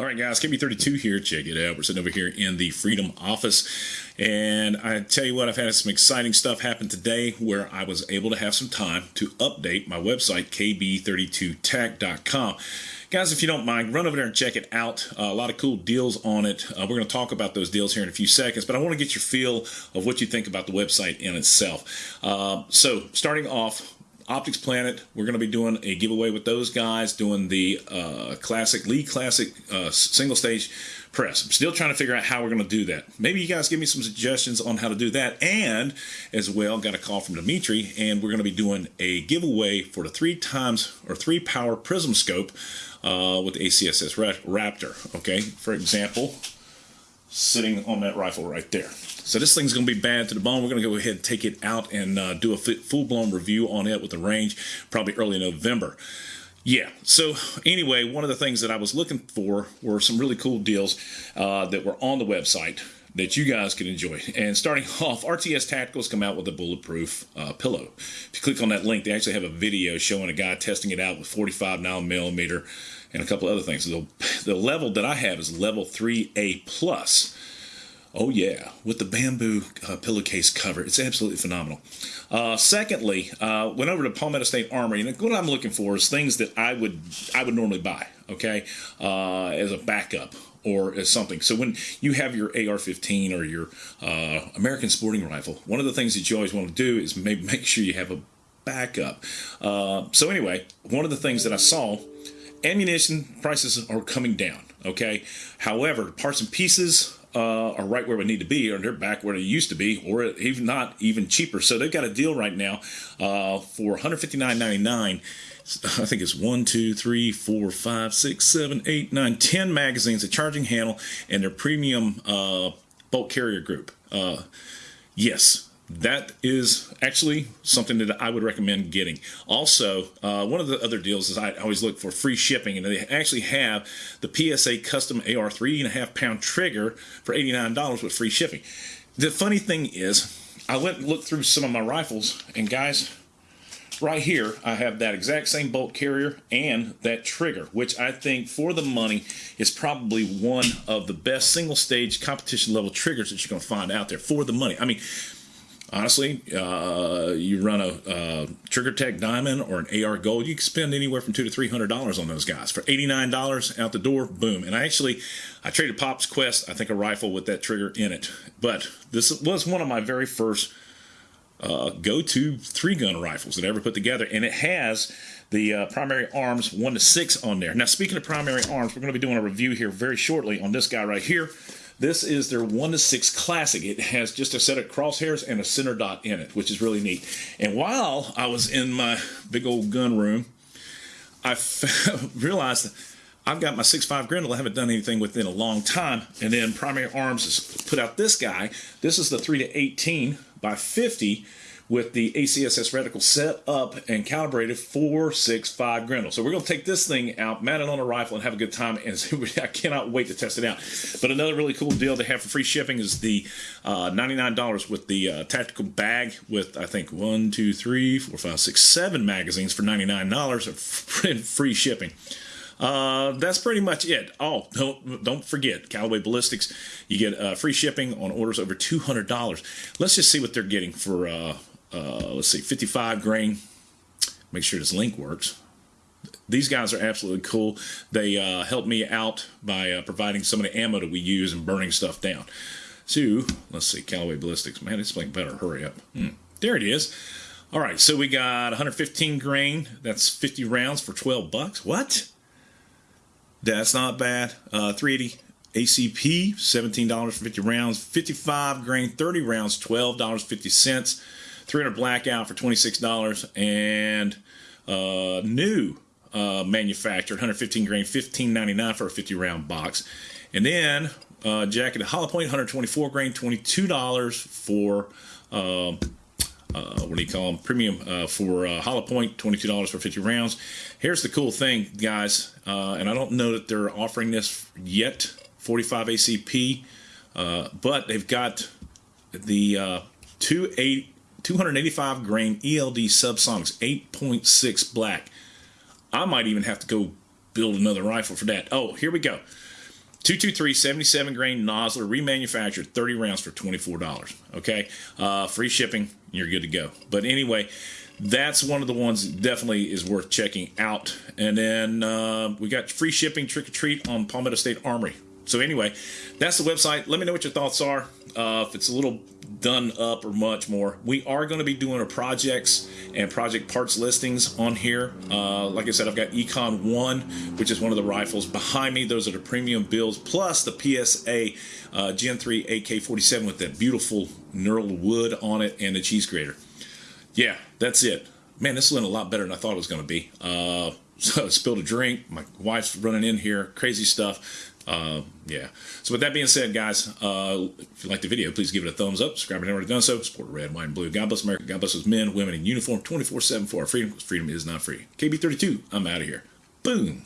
All right, guys, KB32 here. Check it out. We're sitting over here in the Freedom office. And I tell you what, I've had some exciting stuff happen today where I was able to have some time to update my website, kb32tech.com. Guys, if you don't mind, run over there and check it out. Uh, a lot of cool deals on it. Uh, we're going to talk about those deals here in a few seconds, but I want to get your feel of what you think about the website in itself. Uh, so, starting off, Optics Planet, we're going to be doing a giveaway with those guys, doing the uh, classic Lee Classic uh, single stage press. I'm still trying to figure out how we're going to do that. Maybe you guys give me some suggestions on how to do that. And as well, got a call from Dimitri, and we're going to be doing a giveaway for the three times or three power prism scope uh, with the ACSS Raptor. Okay, for example, sitting on that rifle right there. So this thing's going to be bad to the bone. We're going to go ahead and take it out and uh, do a full-blown review on it with the range, probably early November. Yeah, so anyway, one of the things that I was looking for were some really cool deals uh, that were on the website that you guys could enjoy. And starting off, RTS Tacticals come out with a bulletproof uh, pillow. If you click on that link, they actually have a video showing a guy testing it out with 45 9 millimeter and a couple other things. The, the level that I have is level 3A plus. Oh yeah, with the bamboo uh, pillowcase cover, it's absolutely phenomenal. Uh, secondly, uh, went over to Palmetto State Armory, and what I'm looking for is things that I would I would normally buy, okay, uh, as a backup or as something. So when you have your AR-15 or your uh, American Sporting Rifle, one of the things that you always want to do is make make sure you have a backup. Uh, so anyway, one of the things that I saw, ammunition prices are coming down. Okay, however, parts and pieces uh, are right where we need to be, or they're back where they used to be, or even not even cheaper. So they've got a deal right now uh, for $159.99. I think it's one, two, three, four, five, six, seven, eight, nine, ten magazines, a charging handle, and their premium uh, bolt carrier group. Uh, yes, that is actually something that I would recommend getting. Also, uh, one of the other deals is I always look for free shipping, and they actually have the PSA custom AR three and a half pound trigger for eighty nine dollars with free shipping. The funny thing is, I went and looked through some of my rifles, and guys, right here I have that exact same bolt carrier and that trigger, which I think for the money is probably one of the best single stage competition level triggers that you're going to find out there for the money. I mean honestly, uh, you run a, a Trigger Tech Diamond or an AR Gold, you can spend anywhere from two to three hundred dollars on those guys for eighty nine dollars out the door. Boom! And I actually, I traded Pop's Quest, I think a rifle with that trigger in it. But this was one of my very first uh, go-to three-gun rifles that I ever put together, and it has the uh, primary arms one to six on there. Now, speaking of primary arms, we're going to be doing a review here very shortly on this guy right here. This is their 1 to 6 Classic. It has just a set of crosshairs and a center dot in it, which is really neat. And while I was in my big old gun room, I realized I've got my 6.5 Grendel. I haven't done anything with in a long time. And then Primary Arms has put out this guy. This is the 3 to 18 by 50 with the ACSS reticle set up and calibrated 465 Grendel. So we're going to take this thing out, mount it on a rifle, and have a good time. And I cannot wait to test it out. But another really cool deal they have for free shipping is the uh, $99 with the uh, tactical bag with, I think, one, two, three, four, five, six, seven magazines for $99 of free shipping. Uh, that's pretty much it. Oh, don't don't forget Callaway Ballistics. You get uh, free shipping on orders over two hundred dollars. Let's just see what they're getting for uh, let's see, 55 grain. Make sure this link works. These guys are absolutely cool. They uh, help me out by uh, providing some of the ammo that we use and burning stuff down. So, let's see, Callaway Ballistics. Man, it's like better hurry up. Hmm. There it is. All right, so we got 115 grain. That's 50 rounds for 12 bucks. What? That's not bad. Uh, 380 ACP, $17 for 50 rounds. 55 grain, 30 rounds, $12.50. 300 blackout for $26 and uh, new uh, manufactured 115 grain 15.99 for a 50 round box and then uh, jacket hollow point 124 grain $22 for uh, uh, what do you call them? Premium uh, for uh, hollow point, $22 for 50 rounds. Here's the cool thing, guys, and I don't know that they're offering this yet, 45 ACP, but they've got the uh, 280 285 grain ELD subsonics, 8.6 black. I might even have to go build another rifle for that. Oh, here we go. 223 77 grain Nosler remanufactured 30 rounds for $24. Okay. Uh, free shipping. You're good to go. But anyway, that's one of the ones that definitely is worth checking out. And then uh, we got free shipping trick or treat on Palmetto State Armory. So anyway, that's the website. Let me know what your thoughts are. Uh, if it's a little done up or much more, we are going to be doing a projects and project parts listings on here. Uh, like I said, I've got Econ One, which is one of the rifles behind me. Those are the premium builds, plus the PSA uh, Gen 3 AK-47 with that beautiful knurled wood on it and the cheese grater. Yeah, that's it. Man, this went a lot better than I thought it was going to be. Uh, so I spilled a drink. My wife's running in here. Crazy stuff. Uh, yeah. So with that being said, guys, uh, if you like the video, please give it a thumbs up. Subscribe if you haven't already done so. Support red, white, and blue. God bless America. God bless those men, women in uniform 24-7 for our freedom freedom is not free. KB32, I'm out of here. Boom.